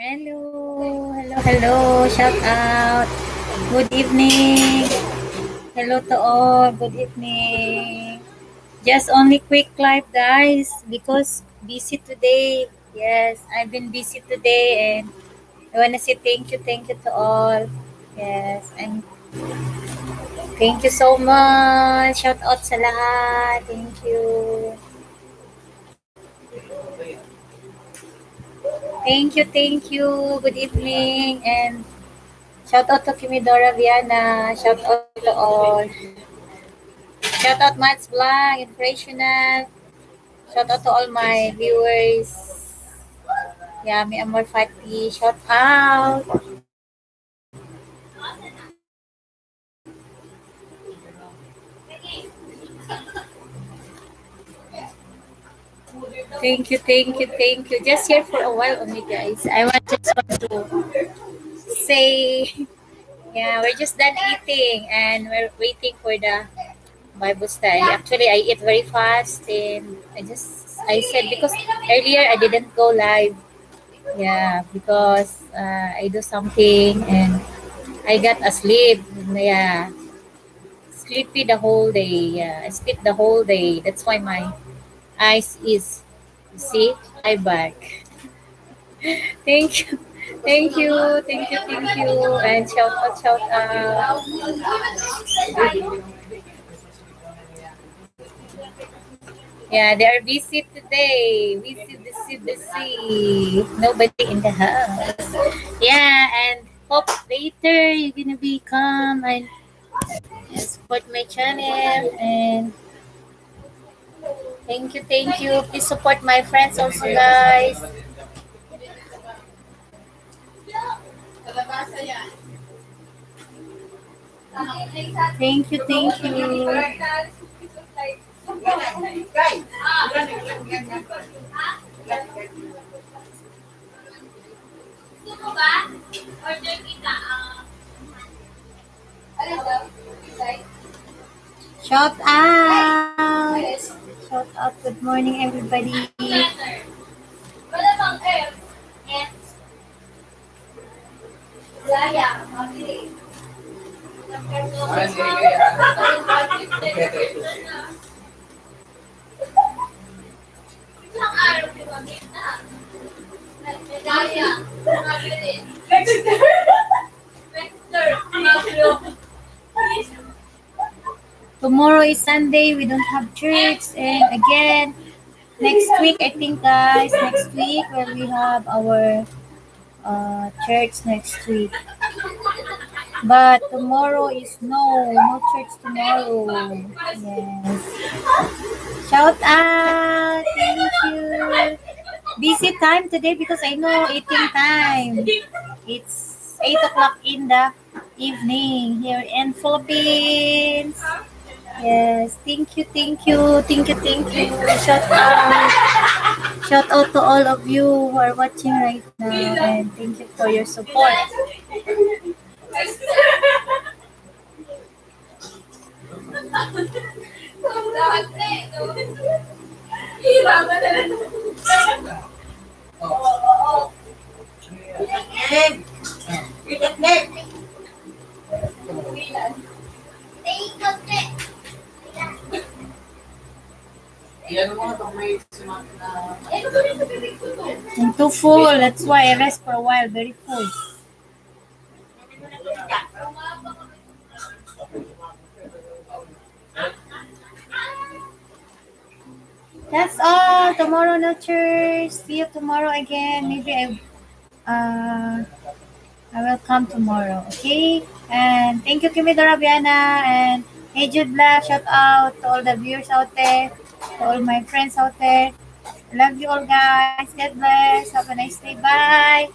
Hello, hello, hello. Shout out. Good evening. Hello to all. Good evening. Just only quick live, guys, because busy today. Yes, I've been busy today, and I wanna say thank you, thank you to all. Yes, and thank you so much. Shout out sa lahat. Thank you. Thank you, thank you. Good evening, and Shout out to Kimidora Viana. Shout out to all. Shout out Mats Blanc, Inspirational. Shout out to all my viewers. Yeah, mi amor Fati. Shout out. Thank you, thank you, thank you. Just here for a while only, guys. I want just want to say, yeah, we're just done eating and we're waiting for the Bible study. Actually, I eat very fast and I just, I said, because earlier I didn't go live. Yeah, because uh, I do something and I got asleep. Yeah, sleepy the whole day. Yeah, I sleep the whole day. That's why my eyes is, see, eye back. Thank you. Thank you, thank you, thank you, and shout out, shout out. Yeah, they are busy today. Busy, busy, busy. Nobody in the house. Yeah, and hope later you're gonna be come and support my channel and thank you, thank you. Please support my friends also, guys. Thank you, thank you. Shout out! Shout out. Good morning, everybody. Tomorrow is Sunday. We don't have church. And again, next week, I think, guys, next week, when we have our uh, church next week. But tomorrow is no, no church tomorrow. Yes. Shout out. Thank you. Busy time today because I know eating time. It's 8 o'clock in the evening here in Philippines. Yes, thank you, thank you, thank you, thank you. Shout out. Shout out to all of you who are watching right now and thank you for your support. I'm too full, that's why I rest for a while, very full. That's all. Tomorrow no church. See you tomorrow again. Maybe I uh I will come tomorrow. Okay? And thank you, Kimi Dorabiana and Hey Jude Black. Shout out to all the viewers out there, to all my friends out there. I love you all guys. God bless. Have a nice day. Bye.